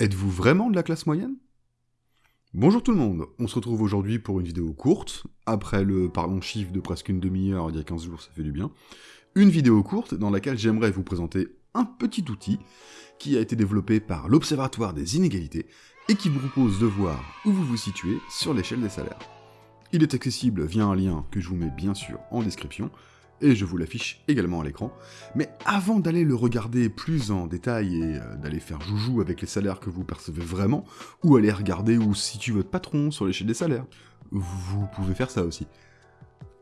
Êtes-vous vraiment de la classe moyenne? Bonjour tout le monde, on se retrouve aujourd'hui pour une vidéo courte, après le parlons chiffre de presque une demi-heure il y a 15 jours, ça fait du bien. Une vidéo courte dans laquelle j'aimerais vous présenter un petit outil qui a été développé par l'Observatoire des inégalités et qui vous propose de voir où vous vous situez sur l'échelle des salaires. Il est accessible via un lien que je vous mets bien sûr en description, et je vous l'affiche également à l'écran. Mais avant d'aller le regarder plus en détail et euh, d'aller faire joujou avec les salaires que vous percevez vraiment, ou aller regarder où situe votre patron sur l'échelle des salaires, vous pouvez faire ça aussi.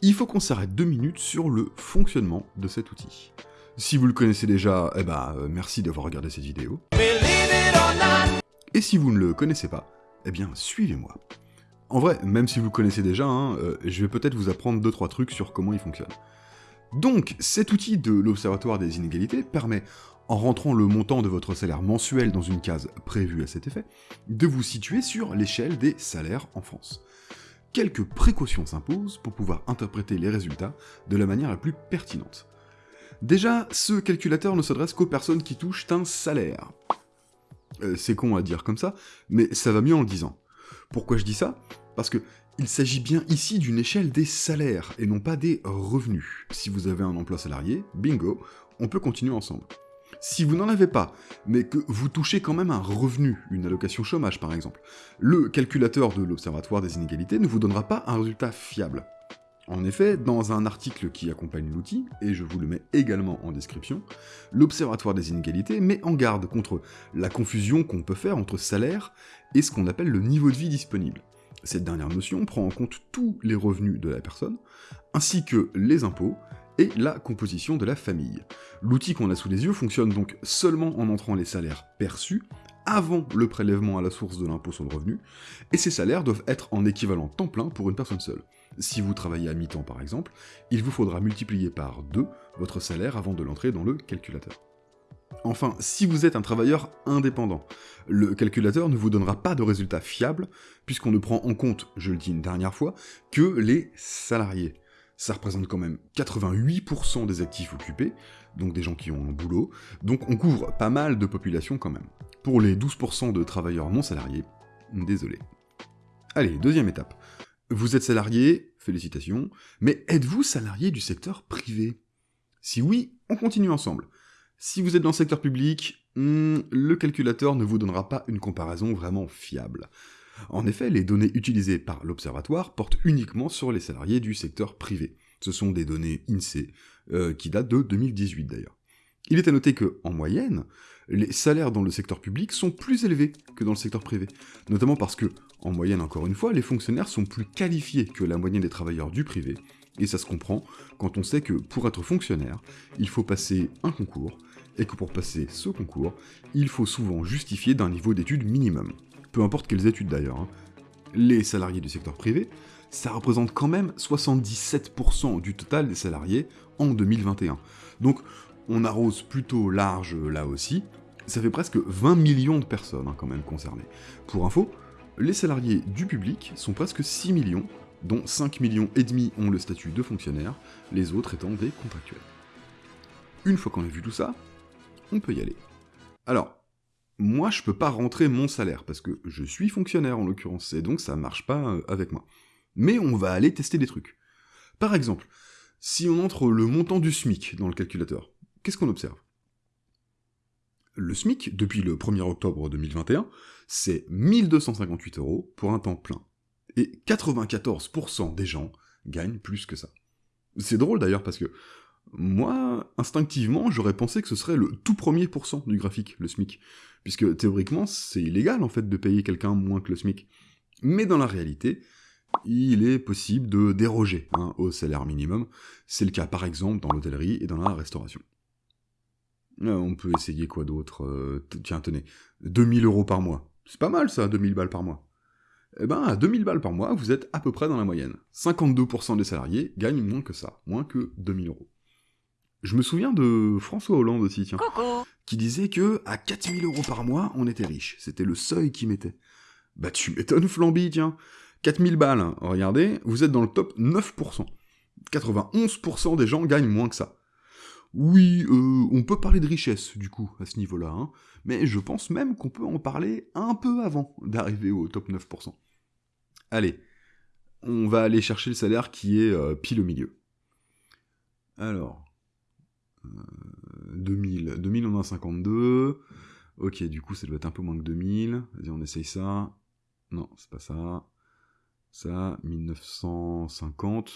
Il faut qu'on s'arrête deux minutes sur le fonctionnement de cet outil. Si vous le connaissez déjà, eh ben, euh, merci d'avoir regardé cette vidéo. Et si vous ne le connaissez pas, eh bien, suivez-moi. En vrai, même si vous le connaissez déjà, hein, euh, je vais peut-être vous apprendre 2-3 trucs sur comment il fonctionne. Donc, cet outil de l'Observatoire des inégalités permet, en rentrant le montant de votre salaire mensuel dans une case prévue à cet effet, de vous situer sur l'échelle des salaires en France. Quelques précautions s'imposent pour pouvoir interpréter les résultats de la manière la plus pertinente. Déjà, ce calculateur ne s'adresse qu'aux personnes qui touchent un salaire. Euh, c'est con à dire comme ça, mais ça va mieux en le disant. Pourquoi je dis ça? Parce que il s'agit bien ici d'une échelle des salaires, et non pas des revenus. Si vous avez un emploi salarié, bingo, on peut continuer ensemble. Si vous n'en avez pas, mais que vous touchez quand même un revenu, une allocation chômage par exemple, le calculateur de l'Observatoire des inégalités ne vous donnera pas un résultat fiable. En effet, dans un article qui accompagne l'outil, et je vous le mets également en description, l'Observatoire des inégalités met en garde contre la confusion qu'on peut faire entre salaire et ce qu'on appelle le niveau de vie disponible. Cette dernière notion prend en compte tous les revenus de la personne, ainsi que les impôts et la composition de la famille. L'outil qu'on a sous les yeux fonctionne donc seulement en entrant les salaires perçus avant le prélèvement à la source de l'impôt sur le revenu, et ces salaires doivent être en équivalent temps plein pour une personne seule. Si vous travaillez à mi-temps par exemple, il vous faudra multiplier par 2 votre salaire avant de l'entrer dans le calculateur. Enfin, si vous êtes un travailleur indépendant, le calculateur ne vous donnera pas de résultat fiable, puisqu'on ne prend en compte, je le dis une dernière fois, que les salariés. Ça représente quand même 88% des actifs occupés, donc des gens qui ont un boulot, donc on couvre pas mal de population quand même. Pour les 12% de travailleurs non salariés, désolé. Allez, deuxième étape. Vous êtes salarié, félicitations, mais êtes-vous salarié du secteur privé? Si oui, on continue ensemble. Si vous êtes dans le secteur public, hmm, le calculateur ne vous donnera pas une comparaison vraiment fiable. En effet, les données utilisées par l'Observatoire portent uniquement sur les salariés du secteur privé. Ce sont des données INSEE, euh, qui datent de 2018 d'ailleurs. Il est à noter que, en moyenne, les salaires dans le secteur public sont plus élevés que dans le secteur privé, notamment parce que, en moyenne encore une fois, les fonctionnaires sont plus qualifiés que la moyenne des travailleurs du privé, et ça se comprend quand on sait que pour être fonctionnaire, il faut passer un concours, et que pour passer ce concours, il faut souvent justifier d'un niveau d'études minimum. Peu importe quelles études d'ailleurs. Hein. Les salariés du secteur privé, ça représente quand même 77% du total des salariés en 2021. Donc on arrose plutôt large là aussi, ça fait presque 20 millions de personnes hein, quand même concernées. Pour info, les salariés du public sont presque 6 millions, dont 5 millions ont le statut de fonctionnaire, les autres étant des contractuels. Une fois qu'on a vu tout ça, on peut y aller. Alors, moi je peux pas rentrer mon salaire, parce que je suis fonctionnaire en l'occurrence, et donc ça marche pas euh, avec moi. Mais on va aller tester des trucs. Par exemple, si on entre le montant du SMIC dans le calculateur, qu'est-ce qu'on observe? Le SMIC, depuis le 1er octobre 2021, c'est 1258 euros pour un temps plein. Et 94% des gens gagnent plus que ça. C'est drôle d'ailleurs parce que moi, instinctivement, j'aurais pensé que ce serait le tout premier pourcent du graphique, le SMIC. Puisque théoriquement, c'est illégal en fait de payer quelqu'un moins que le SMIC. Mais dans la réalité, il est possible de déroger hein, au salaire minimum. C'est le cas par exemple dans l'hôtellerie et dans la restauration. Euh, on peut essayer quoi d'autre euh, Tiens, tenez, 2000 euros par mois. C'est pas mal ça, 2000 balles par mois. Eh ben, à 2000 balles par mois, vous êtes à peu près dans la moyenne. 52% des salariés gagnent moins que ça, moins que 2000 euros. Je me souviens de François Hollande aussi, tiens, qui disait que à 4000 euros par mois, on était riche. C'était le seuil qui mettait. Bah tu m'étonnes, Flamby, tiens. 4000 balles, regardez, vous êtes dans le top 9%. 91% des gens gagnent moins que ça. Oui, euh, on peut parler de richesse, du coup, à ce niveau-là, hein, mais je pense même qu'on peut en parler un peu avant d'arriver au top 9%. Allez, on va aller chercher le salaire qui est euh, pile au milieu. Alors, 2000, euh, 2000 on a 52, ok, du coup ça doit être un peu moins que 2000, vas-y on essaye ça, non, c'est pas ça, ça, 1950,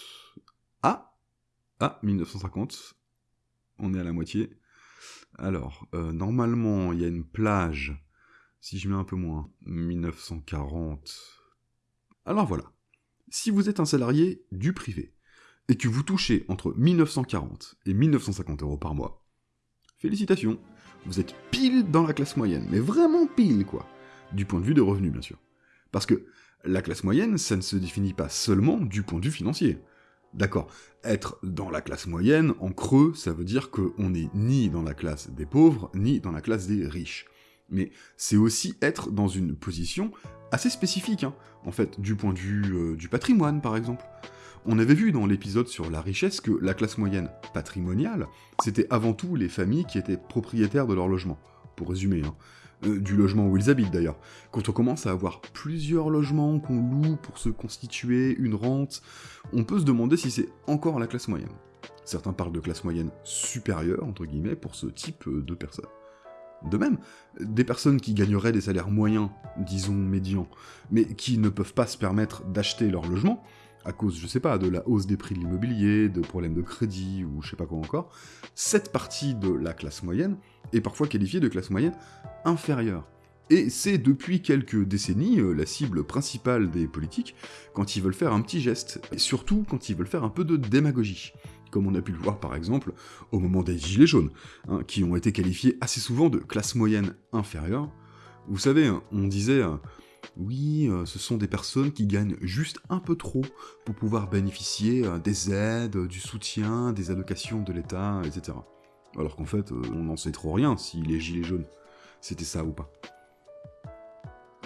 ah, ah, 1950, on est à la moitié, alors, euh, normalement, il y a une plage, si je mets un peu moins, 1940. Alors voilà, si vous êtes un salarié du privé, et que vous touchez entre 1940 et 1950 euros par mois, félicitations, vous êtes pile dans la classe moyenne, mais vraiment pile quoi, du point de vue des revenus bien sûr. Parce que la classe moyenne, ça ne se définit pas seulement du point de vue financier. D'accord, être dans la classe moyenne, en creux, ça veut dire qu'on n'est ni dans la classe des pauvres, ni dans la classe des riches. Mais c'est aussi être dans une position assez spécifique, hein, en fait, du point de vue euh, du patrimoine, par exemple. On avait vu dans l'épisode sur la richesse que la classe moyenne patrimoniale, c'était avant tout les familles qui étaient propriétaires de leur logement, pour résumer, hein. Euh, du logement où ils habitent d'ailleurs. Quand on commence à avoir plusieurs logements qu'on loue pour se constituer une rente, on peut se demander si c'est encore la classe moyenne. Certains parlent de classe moyenne supérieure, entre guillemets, pour ce type euh, de personnes. De même, des personnes qui gagneraient des salaires moyens, disons médians, mais qui ne peuvent pas se permettre d'acheter leur logement, à cause, je sais pas, de la hausse des prix de l'immobilier, de problèmes de crédit, ou je sais pas quoi encore, cette partie de la classe moyenne est parfois qualifiée de classe moyenne inférieure. Et c'est depuis quelques décennies euh, la cible principale des politiques quand ils veulent faire un petit geste, et surtout quand ils veulent faire un peu de démagogie comme on a pu le voir par exemple au moment des Gilets jaunes, hein, qui ont été qualifiés assez souvent de classe moyenne inférieure. Vous savez, hein, on disait euh, oui, euh, ce sont des personnes qui gagnent juste un peu trop pour pouvoir bénéficier euh, des aides, du soutien, des allocations de l'État, etc. Alors qu'en fait, on n'en sait trop rien si les Gilets jaunes, c'était ça ou pas.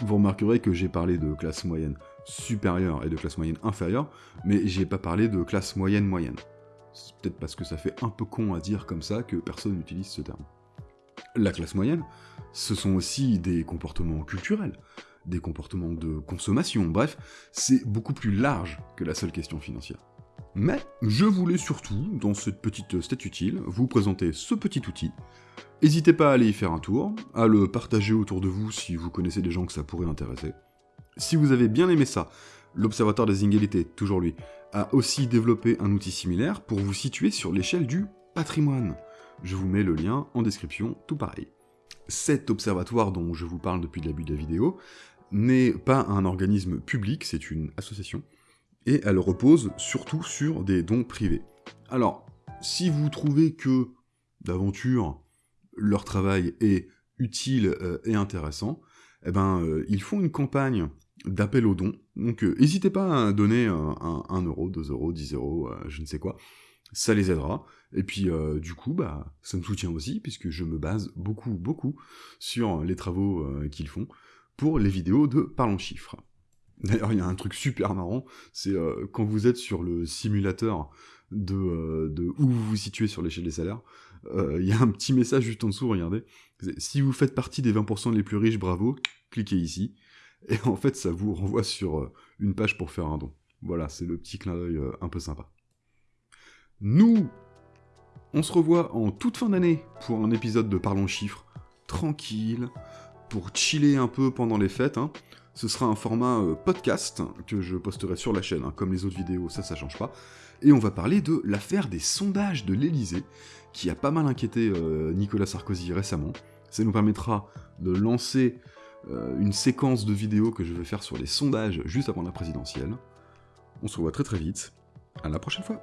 Vous remarquerez que j'ai parlé de classe moyenne supérieure et de classe moyenne inférieure, mais j'ai pas parlé de classe moyenne moyenne. C'est peut-être parce que ça fait un peu con à dire comme ça que personne n'utilise ce terme. La classe moyenne, ce sont aussi des comportements culturels, des comportements de consommation, bref, c'est beaucoup plus large que la seule question financière. Mais je voulais surtout, dans cette petite stat utile, vous présenter ce petit outil. N'hésitez pas à aller y faire un tour, à le partager autour de vous si vous connaissez des gens que ça pourrait intéresser. Si vous avez bien aimé ça, l'Observatoire des inégalités, toujours lui, a aussi développé un outil similaire pour vous situer sur l'échelle du patrimoine. Je vous mets le lien en description, tout pareil. Cet observatoire dont je vous parle depuis le début de la vidéo n'est pas un organisme public, c'est une association, et elle repose surtout sur des dons privés. Alors, si vous trouvez que, d'aventure, leur travail est utile euh, et intéressant, eh ben, euh, ils font une campagne d'appel aux dons. Donc euh, n'hésitez pas à donner un, 1 euro, 2 euros, 10 euros, je ne sais quoi. Ça les aidera. Et puis du coup, bah, ça me soutient aussi, puisque je me base beaucoup, beaucoup sur les travaux qu'ils font pour les vidéos de Parlons Chiffres. D'ailleurs, il y a un truc super marrant, c'est quand vous êtes sur le simulateur de, de où vous vous situez sur l'échelle des salaires, il y a un petit message juste en dessous, regardez. Si vous faites partie des 20% les plus riches, bravo, cliquez ici et en fait ça vous renvoie sur euh, une page pour faire un don. Voilà, c'est le petit clin d'œil euh, un peu sympa. Nous, on se revoit en toute fin d'année pour un épisode de Parlons Chiffres, tranquille, pour chiller un peu pendant les fêtes. Hein. Ce sera un format euh, podcast que je posterai sur la chaîne, hein, comme les autres vidéos, ça, ça change pas. Et on va parler de l'affaire des sondages de l'Elysée, qui a pas mal inquiété Nicolas Sarkozy récemment. Ça nous permettra de lancer euh, une séquence de vidéos que je vais faire sur les sondages juste avant la présidentielle. On se revoit très très vite, à la prochaine fois